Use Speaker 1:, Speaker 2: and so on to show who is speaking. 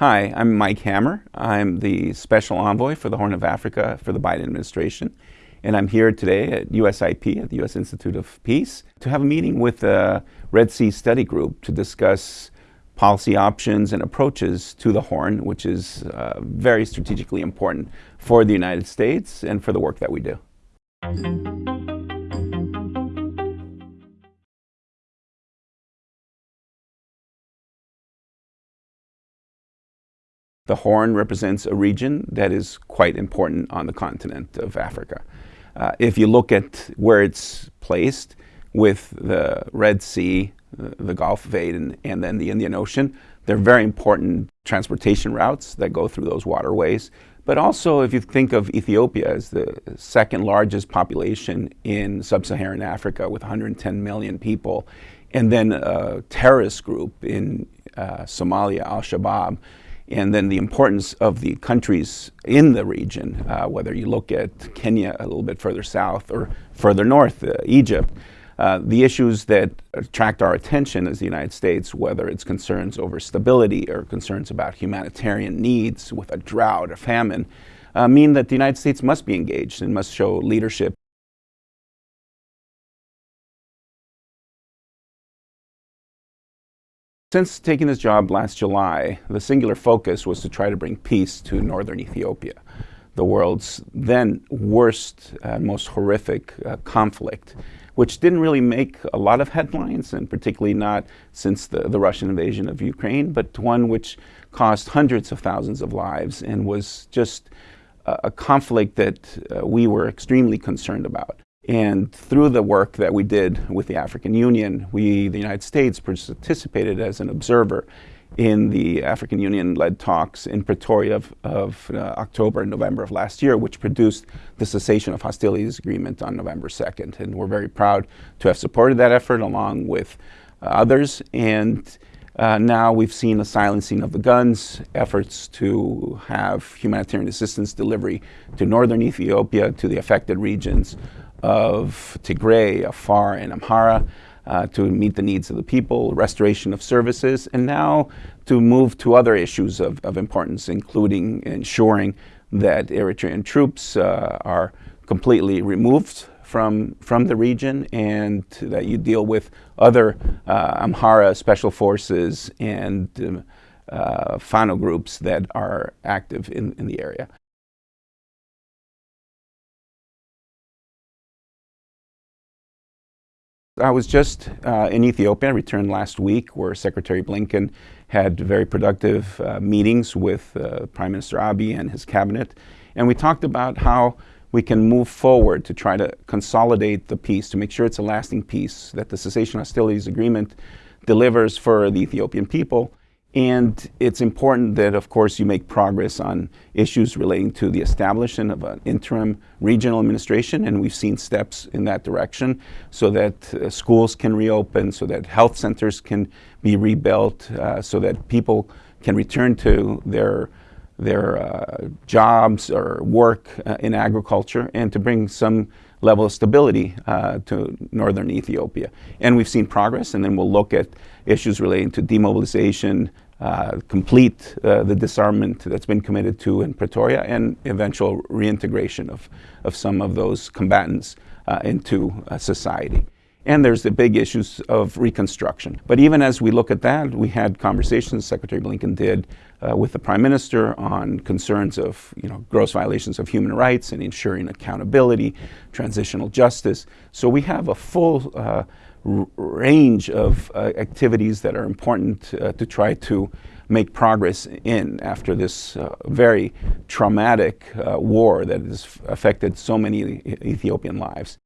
Speaker 1: Hi, I'm Mike Hammer. I'm the Special Envoy for the Horn of Africa for the Biden administration. And I'm here today at USIP, at the U.S. Institute of Peace, to have a meeting with the Red Sea Study Group to discuss policy options and approaches to the Horn, which is uh, very strategically important for the United States and for the work that we do. The Horn represents a region that is quite important on the continent of Africa. Uh, if you look at where it's placed with the Red Sea, the, the Gulf of Aden, and then the Indian Ocean, they're very important transportation routes that go through those waterways. But also, if you think of Ethiopia as the second largest population in sub-Saharan Africa with 110 million people, and then a terrorist group in uh, Somalia, Al-Shabaab, and then the importance of the countries in the region, uh, whether you look at Kenya a little bit further south or further north, uh, Egypt, uh, the issues that attract our attention as the United States, whether it's concerns over stability or concerns about humanitarian needs with a drought, a famine, uh, mean that the United States must be engaged and must show leadership Since taking this job last July, the singular focus was to try to bring peace to northern Ethiopia, the world's then worst and most horrific uh, conflict, which didn't really make a lot of headlines, and particularly not since the, the Russian invasion of Ukraine, but one which cost hundreds of thousands of lives and was just a, a conflict that uh, we were extremely concerned about. And through the work that we did with the African Union, we, the United States, participated as an observer in the African Union-led talks in Pretoria of, of uh, October and November of last year, which produced the cessation of hostilities agreement on November 2nd. And we're very proud to have supported that effort along with uh, others. And uh, now we've seen a silencing of the guns, efforts to have humanitarian assistance delivery to northern Ethiopia, to the affected regions of Tigray, Afar, and Amhara uh, to meet the needs of the people, restoration of services, and now to move to other issues of, of importance, including ensuring that Eritrean troops uh, are completely removed from, from the region and that you deal with other uh, Amhara special forces and um, uh, Fano groups that are active in, in the area. I was just uh, in Ethiopia. I returned last week where Secretary Blinken had very productive uh, meetings with uh, Prime Minister Abiy and his cabinet. And we talked about how we can move forward to try to consolidate the peace, to make sure it's a lasting peace, that the cessation of hostilities agreement delivers for the Ethiopian people, and it's important that, of course, you make progress on issues relating to the establishment of an interim regional administration, and we've seen steps in that direction so that uh, schools can reopen, so that health centers can be rebuilt, uh, so that people can return to their their uh, jobs or work uh, in agriculture, and to bring some level of stability uh, to northern Ethiopia. And we've seen progress, and then we'll look at issues relating to demobilization, uh, complete uh, the disarmament that's been committed to in Pretoria, and eventual reintegration of, of some of those combatants uh, into uh, society. And there's the big issues of reconstruction. But even as we look at that, we had conversations, Secretary Blinken did, uh, with the Prime Minister on concerns of you know, gross violations of human rights and ensuring accountability, transitional justice. So we have a full uh, range of uh, activities that are important uh, to try to make progress in after this uh, very traumatic uh, war that has affected so many Ethiopian lives.